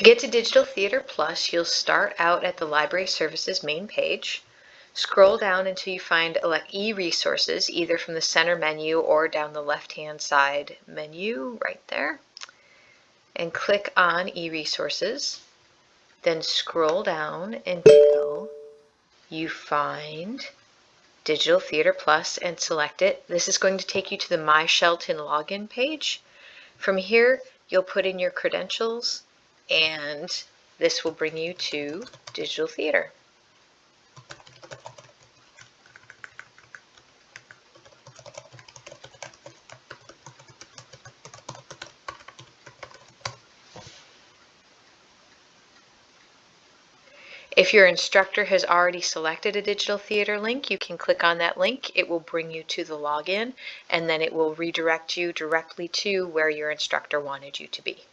To get to Digital Theater Plus, you'll start out at the Library Services main page. Scroll down until you find e-resources either from the center menu or down the left-hand side menu right there. And click on e-resources. Then scroll down until you find Digital Theater Plus and select it. This is going to take you to the My Shelton login page. From here, you'll put in your credentials and this will bring you to Digital Theater. If your instructor has already selected a digital theater link, you can click on that link. It will bring you to the login and then it will redirect you directly to where your instructor wanted you to be.